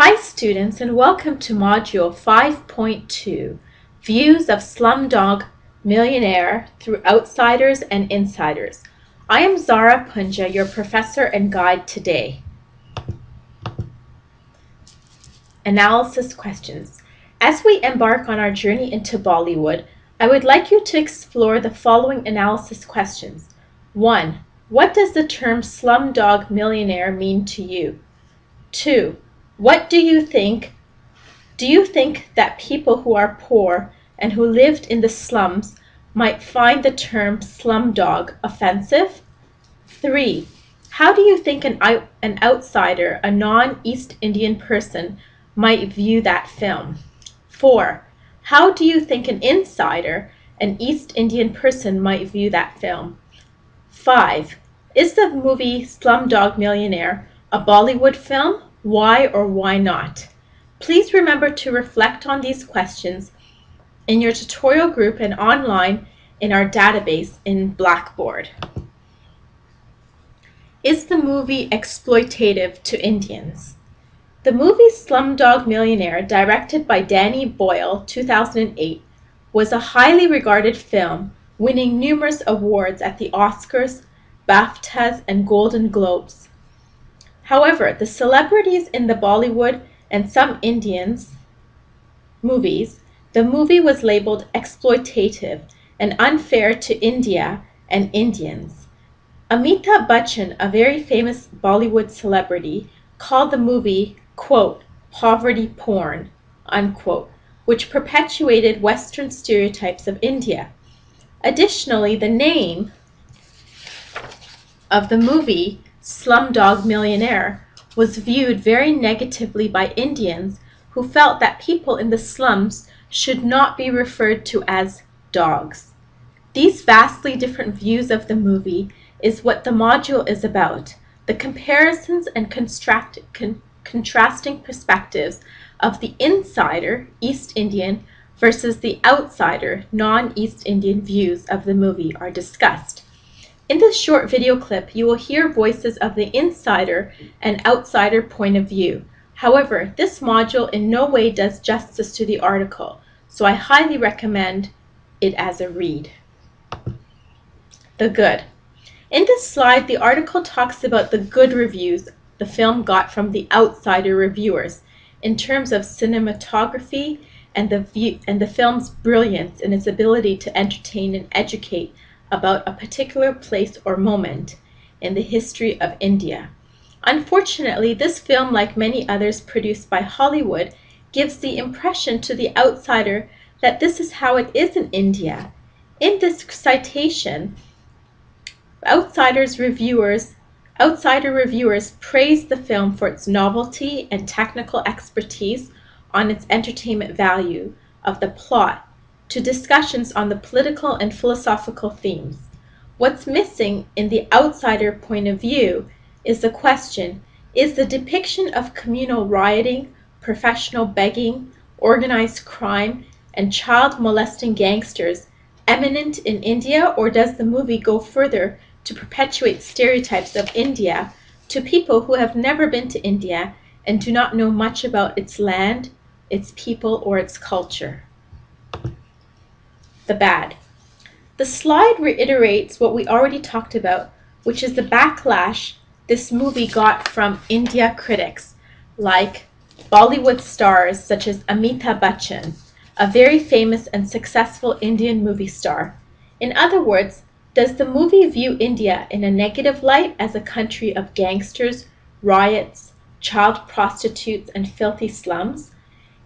Hi students and welcome to Module 5.2, Views of Slumdog Millionaire through Outsiders and Insiders. I am Zara Punja, your professor and guide today. Analysis questions. As we embark on our journey into Bollywood, I would like you to explore the following analysis questions. 1. What does the term slumdog millionaire mean to you? 2. What do you think? Do you think that people who are poor and who lived in the slums might find the term slumdog offensive? 3. How do you think an, an outsider, a non-East Indian person, might view that film? 4. How do you think an insider, an East Indian person, might view that film? 5. Is the movie Slumdog Millionaire a Bollywood film why or why not? Please remember to reflect on these questions in your tutorial group and online in our database in Blackboard. Is the movie exploitative to Indians? The movie Slumdog Millionaire, directed by Danny Boyle, 2008, was a highly regarded film, winning numerous awards at the Oscars, BAFTAs, and Golden Globes. However, the celebrities in the Bollywood and some Indians movies, the movie was labeled exploitative and unfair to India and Indians. Amitabh Bachchan, a very famous Bollywood celebrity, called the movie, quote, poverty porn, unquote, which perpetuated Western stereotypes of India. Additionally, the name of the movie Slumdog Millionaire was viewed very negatively by Indians who felt that people in the slums should not be referred to as dogs. These vastly different views of the movie is what the module is about, the comparisons and con contrasting perspectives of the insider, East Indian, versus the outsider, non-East Indian views of the movie are discussed. In this short video clip, you will hear voices of the insider and outsider point of view. However, this module in no way does justice to the article, so I highly recommend it as a read. The good. In this slide, the article talks about the good reviews the film got from the outsider reviewers in terms of cinematography and the, view, and the film's brilliance in its ability to entertain and educate about a particular place or moment in the history of India. Unfortunately, this film, like many others produced by Hollywood, gives the impression to the outsider that this is how it is in India. In this citation, outsiders reviewers outsider reviewers praise the film for its novelty and technical expertise on its entertainment value of the plot to discussions on the political and philosophical themes. What's missing in the outsider point of view is the question, is the depiction of communal rioting, professional begging, organized crime, and child molesting gangsters eminent in India or does the movie go further to perpetuate stereotypes of India to people who have never been to India and do not know much about its land, its people, or its culture? The bad. The slide reiterates what we already talked about, which is the backlash this movie got from India critics like Bollywood stars such as Amitabh Bachchan, a very famous and successful Indian movie star. In other words, does the movie view India in a negative light as a country of gangsters, riots, child prostitutes, and filthy slums?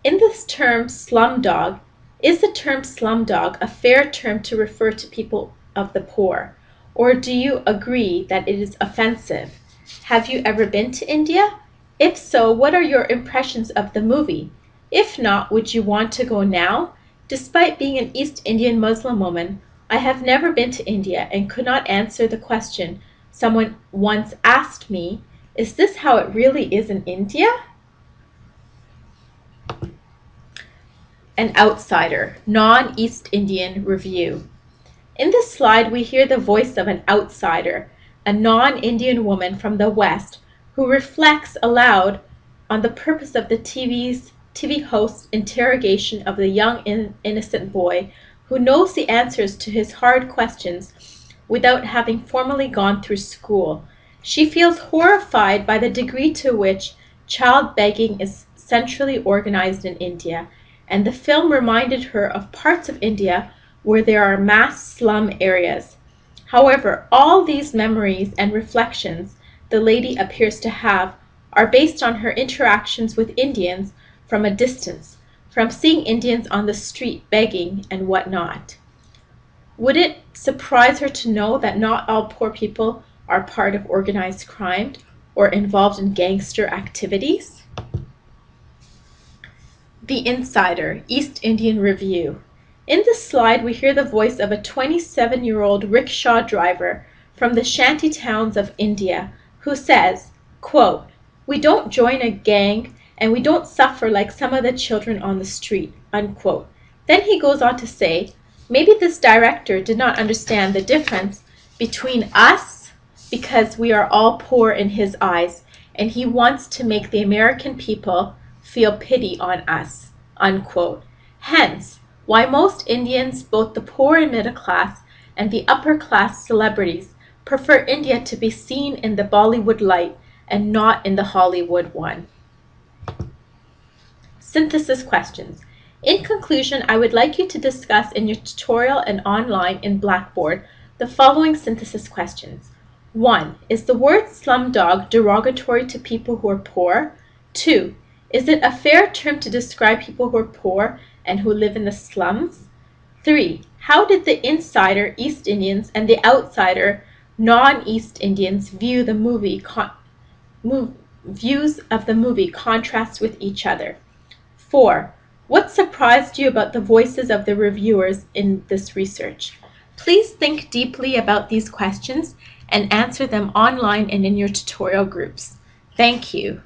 In this term slumdog, is the term slumdog a fair term to refer to people of the poor? Or do you agree that it is offensive? Have you ever been to India? If so, what are your impressions of the movie? If not, would you want to go now? Despite being an East Indian Muslim woman, I have never been to India and could not answer the question someone once asked me, is this how it really is in India? An Outsider, Non-East Indian Review. In this slide, we hear the voice of an outsider, a non-Indian woman from the West, who reflects aloud on the purpose of the TV's TV host's interrogation of the young in, innocent boy who knows the answers to his hard questions without having formally gone through school. She feels horrified by the degree to which child begging is centrally organized in India, and the film reminded her of parts of India where there are mass slum areas. However, all these memories and reflections the lady appears to have are based on her interactions with Indians from a distance, from seeing Indians on the street begging and what not. Would it surprise her to know that not all poor people are part of organized crime or involved in gangster activities? The Insider, East Indian Review. In this slide, we hear the voice of a 27 year old rickshaw driver from the shanty towns of India who says, quote, We don't join a gang and we don't suffer like some of the children on the street. Unquote. Then he goes on to say, maybe this director did not understand the difference between us because we are all poor in his eyes, and he wants to make the American people feel pity on us. Unquote. Hence, why most Indians, both the poor and middle class, and the upper class celebrities, prefer India to be seen in the Bollywood light and not in the Hollywood one. Synthesis questions. In conclusion, I would like you to discuss in your tutorial and online in Blackboard the following synthesis questions. 1. Is the word slumdog derogatory to people who are poor? 2. Is it a fair term to describe people who are poor and who live in the slums? 3. How did the insider East Indians and the outsider non-East Indians view the movie move, views of the movie contrast with each other? 4. What surprised you about the voices of the reviewers in this research? Please think deeply about these questions and answer them online and in your tutorial groups. Thank you.